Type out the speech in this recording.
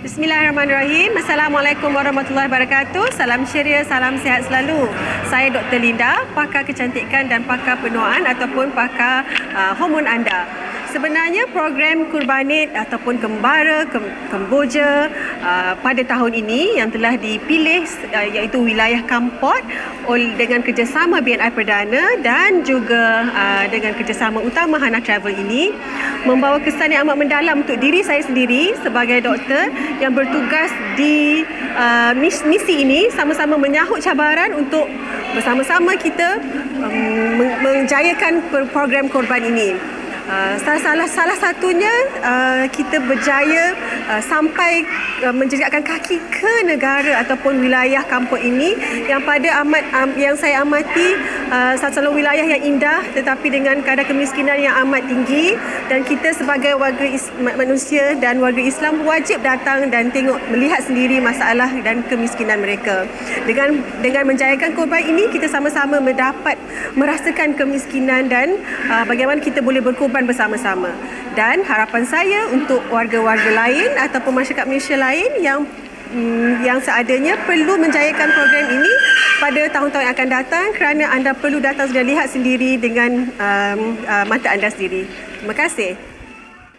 Bismillahirrahmanirrahim. Assalamualaikum warahmatullahi wabarakatuh. Salam ceria, salam sihat selalu. Saya Dr. Linda, pakar kecantikan dan pakar penuaan ataupun pakar uh, hormon anda. Sebenarnya program Kurbanit ataupun Kembara Kemboja uh, pada tahun ini yang telah dipilih uh, iaitu wilayah Kampot dengan kerjasama BNI Perdana dan juga uh, dengan kerjasama utama Hana Travel ini membawa kesan yang amat mendalam untuk diri saya sendiri sebagai doktor yang bertugas di uh, misi ini sama-sama menyahut cabaran untuk bersama-sama kita um, menjayakan program korban ini. Uh, salah salah satunya uh, kita berjaya uh, sampai uh, menjejakkan kaki ke negara ataupun wilayah kampung ini. Yang pada amat um, yang saya amati uh, satu wilayah yang indah tetapi dengan kadar kemiskinan yang amat tinggi dan kita sebagai warga manusia dan warga Islam wajib datang dan tengok melihat sendiri masalah dan kemiskinan mereka dengan dengan menjayakan korban ini kita sama-sama mendapat merasakan kemiskinan dan uh, bagaimana kita boleh berkorban bersama-sama. Dan harapan saya untuk warga-warga lain ataupun masyarakat Malaysia lain yang mm, yang seadanya perlu menjayakan program ini pada tahun-tahun yang akan datang kerana anda perlu datang dan lihat sendiri dengan um, uh, mata anda sendiri. Terima kasih.